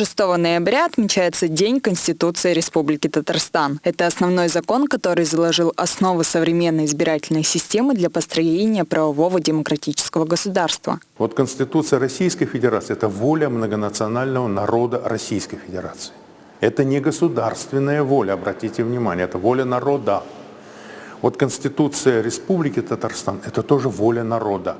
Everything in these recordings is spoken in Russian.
6 ноября отмечается День Конституции Республики Татарстан. Это основной закон, который заложил основы современной избирательной системы для построения правового демократического государства. Вот Конституция Российской Федерации – это воля многонационального народа Российской Федерации. Это не государственная воля, обратите внимание, это воля народа. Вот Конституция Республики Татарстан – это тоже воля народа.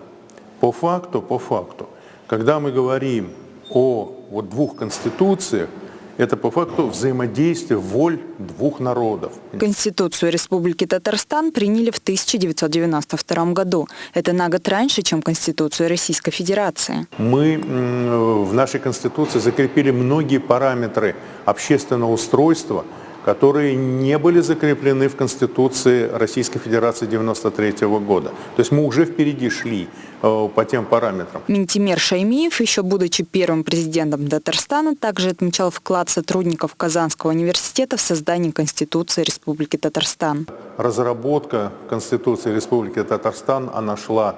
По факту, по факту, когда мы говорим о вот двух конституциях, это по факту взаимодействие воль двух народов. Конституцию Республики Татарстан приняли в 1992 году. Это на год раньше, чем Конституцию Российской Федерации. Мы в нашей Конституции закрепили многие параметры общественного устройства – которые не были закреплены в Конституции Российской Федерации 1993 года. То есть мы уже впереди шли э, по тем параметрам. Минтимер Шаймиев, еще будучи первым президентом Татарстана, также отмечал вклад сотрудников Казанского университета в создание Конституции Республики Татарстан. Разработка Конституции Республики Татарстан, она шла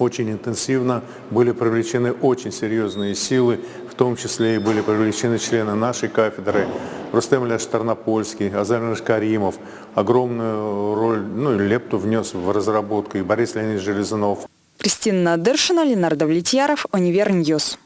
очень интенсивно, были привлечены очень серьезные силы, в том числе и были привлечены члены нашей кафедры, Рустем Ильяш Тарнопольский, Азар Каримов. Огромную роль, ну и лепту внес в разработку и Борис Леонидович Железунов. Кристина Надыршина, Ленардо Влетьяров, Универньюз.